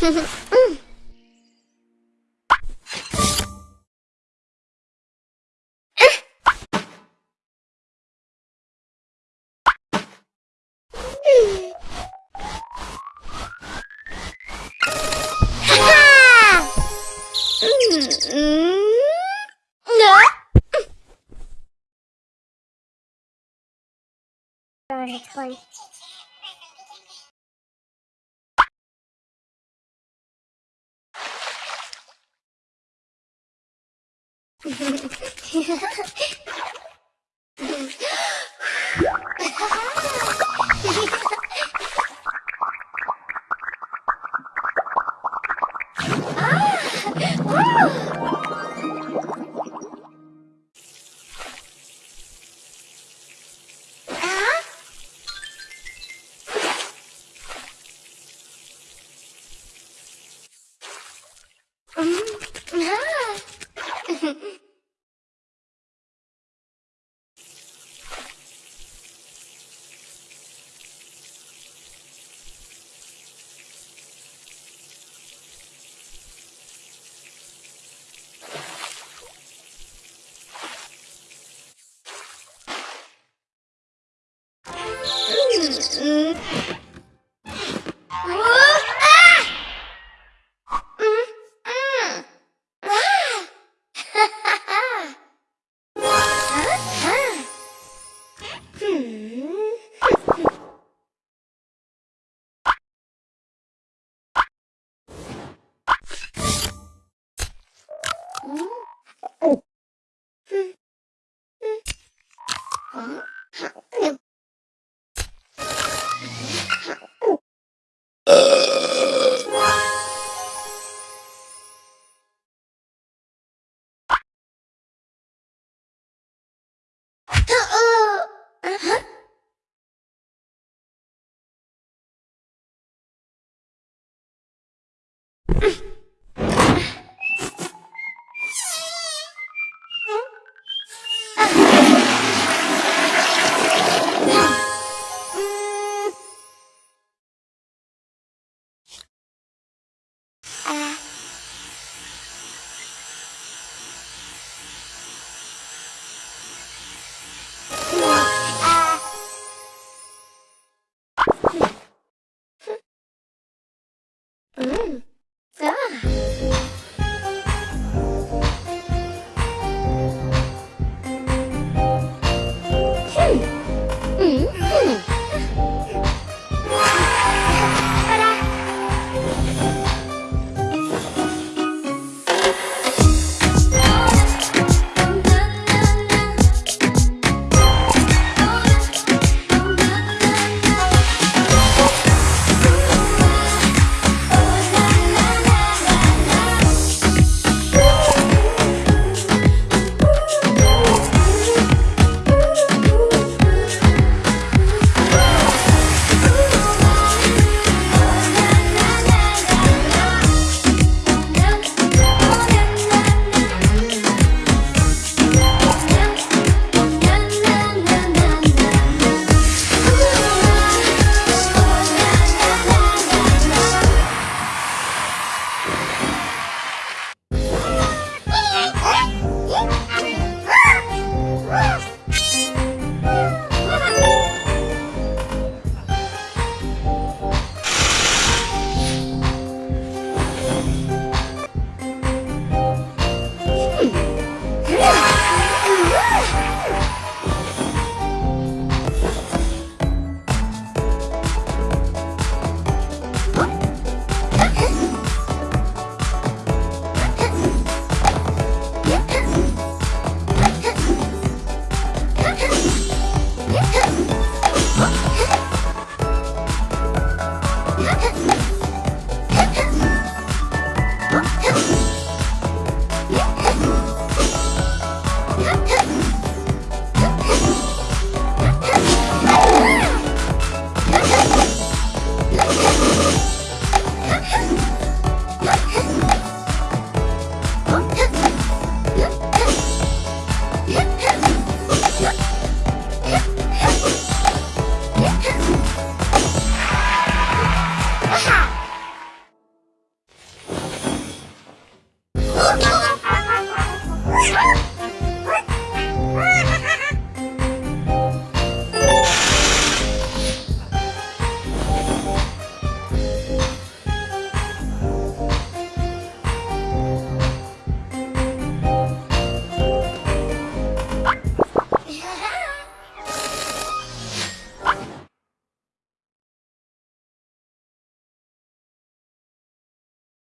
Mm. yeah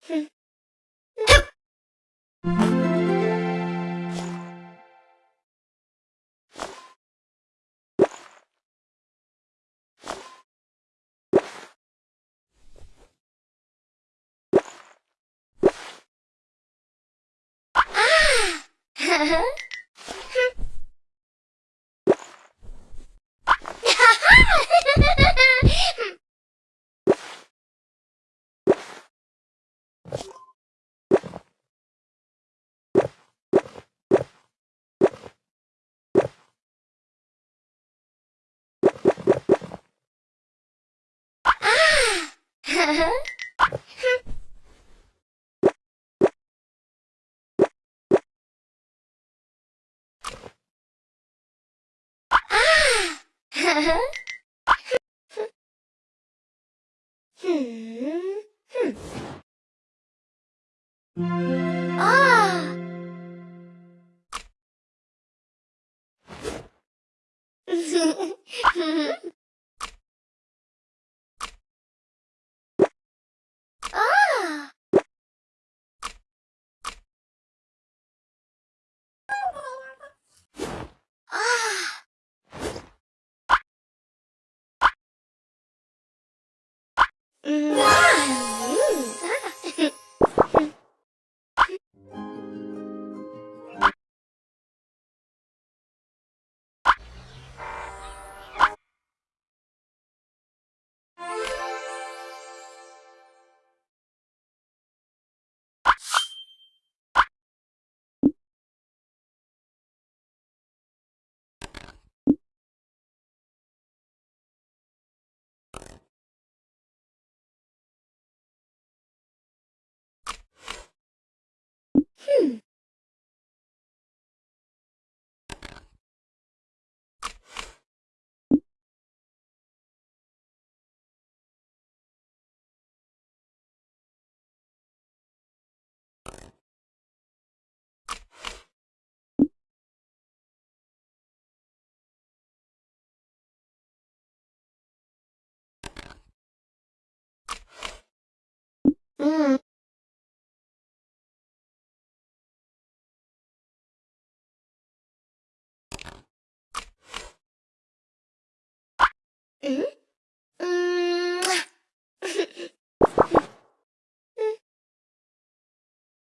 Uh-huh. ふん。うん。え？